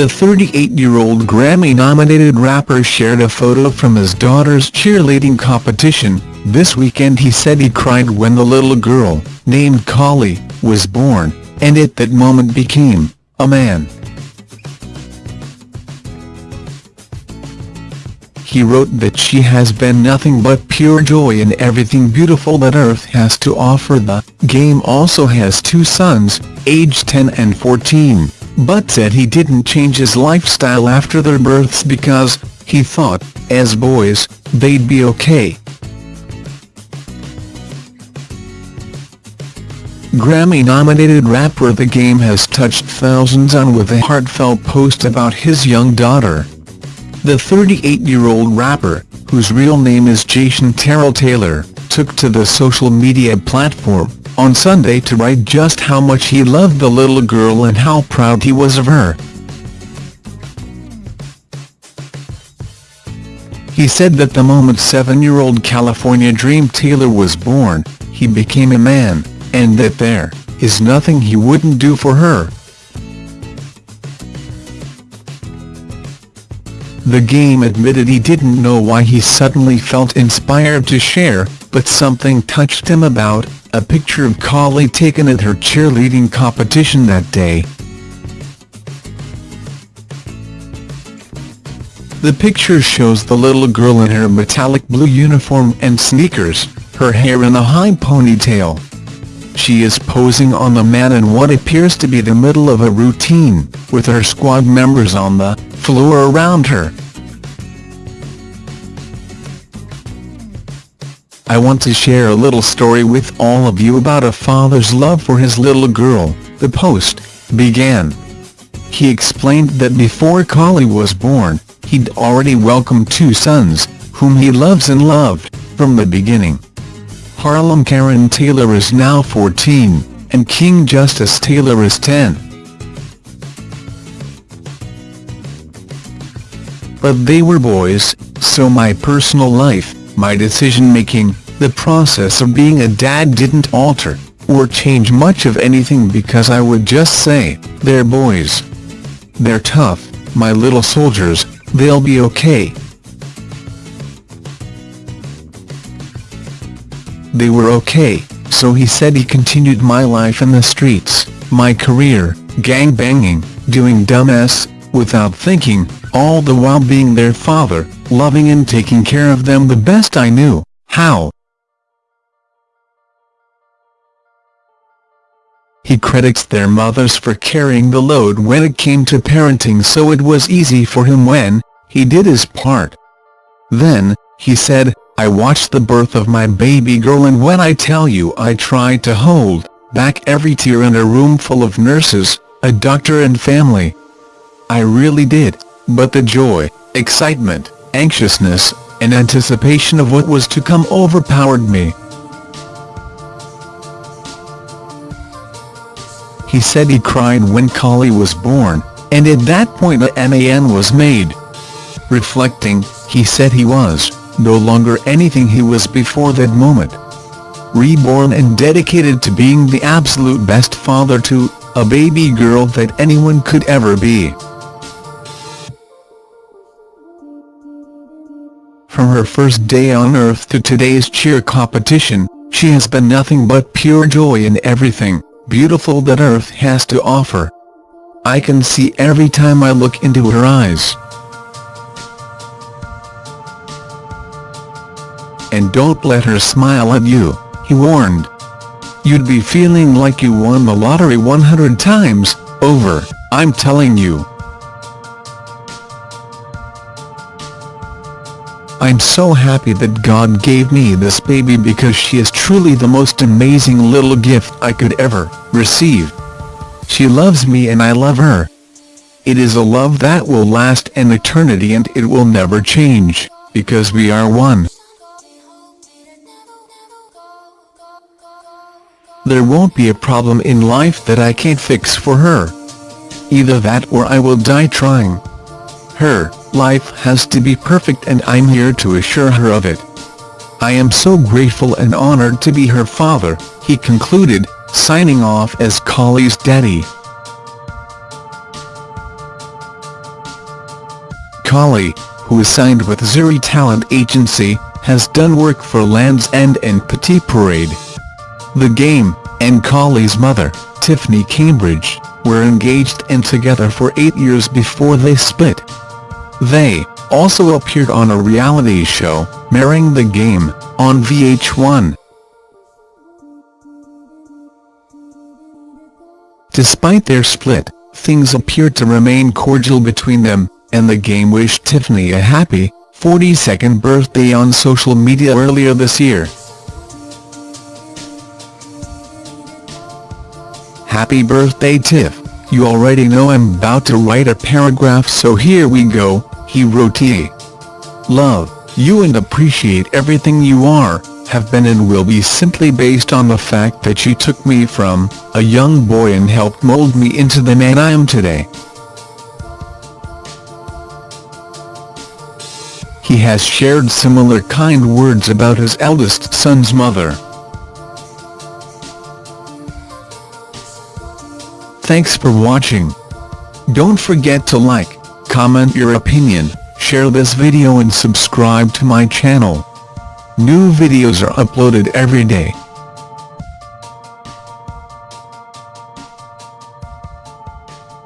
The 38-year-old Grammy-nominated rapper shared a photo from his daughter's cheerleading competition. This weekend he said he cried when the little girl, named Cali, was born, and at that moment became a man. He wrote that she has been nothing but pure joy and everything beautiful that Earth has to offer. The game also has two sons, aged 10 and 14 but said he didn't change his lifestyle after their births because, he thought, as boys, they'd be okay. Grammy-nominated rapper The Game has touched thousands on with a heartfelt post about his young daughter. The 38-year-old rapper, whose real name is Jason Terrell Taylor, took to the social media platform, on Sunday to write just how much he loved the little girl and how proud he was of her. He said that the moment seven-year-old California Dream Taylor was born, he became a man, and that there is nothing he wouldn't do for her. The game admitted he didn't know why he suddenly felt inspired to share, but something touched him about a picture of Cali taken at her cheerleading competition that day. The picture shows the little girl in her metallic blue uniform and sneakers, her hair in a high ponytail. She is posing on the mat in what appears to be the middle of a routine, with her squad members on the floor around her. I want to share a little story with all of you about a father's love for his little girl, the Post, began. He explained that before Cali was born, he'd already welcomed two sons, whom he loves and loved, from the beginning. Harlem Caron Taylor is now 14, and King Justice Taylor is 10. But they were boys, so my personal life, my decision-making, the process of being a dad didn't alter, or change much of anything because I would just say, they're boys. They're tough, my little soldiers, they'll be okay. They were okay, so he said he continued my life in the streets, my career, gang banging, doing dumbass, without thinking, all the while being their father, loving and taking care of them the best I knew how. He credits their mothers for carrying the load when it came to parenting so it was easy for him when he did his part. Then, he said, I watched the birth of my baby girl and when I tell you I tried to hold back every tear in a room full of nurses, a doctor and family. I really did, but the joy, excitement, anxiousness, and anticipation of what was to come overpowered me. He said he cried when Cali was born, and at that point a MAN was made. Reflecting, he said he was, no longer anything he was before that moment. Reborn and dedicated to being the absolute best father to, a baby girl that anyone could ever be. From her first day on Earth to today's cheer competition, she has been nothing but pure joy in everything beautiful that Earth has to offer. I can see every time I look into her eyes. And don't let her smile at you, he warned. You'd be feeling like you won the lottery 100 times, over, I'm telling you. I'm so happy that God gave me this baby because she is truly the most amazing little gift I could ever receive. She loves me and I love her. It is a love that will last an eternity and it will never change, because we are one. There won't be a problem in life that I can't fix for her. Either that or I will die trying. Her life has to be perfect and I'm here to assure her of it. I am so grateful and honored to be her father, he concluded, signing off as Cali's daddy. Cali, who is signed with Zuri Talent Agency, has done work for Land's End and Petit Parade. The Game, and Cali's mother, Tiffany Cambridge, were engaged and together for eight years before they split. They also appeared on a reality show, Marrying the Game, on VH1. Despite their split, things appeared to remain cordial between them, and the game wished Tiffany a happy, 42nd birthday on social media earlier this year. Happy birthday Tiff, you already know I'm about to write a paragraph so here we go, he wrote T. Love, you and appreciate everything you are, have been and will be simply based on the fact that you took me from a young boy and helped mold me into the man I am today. He has shared similar kind words about his eldest son's mother. Thanks for watching. Don't forget to like, comment your opinion, share this video and subscribe to my channel. New videos are uploaded every day.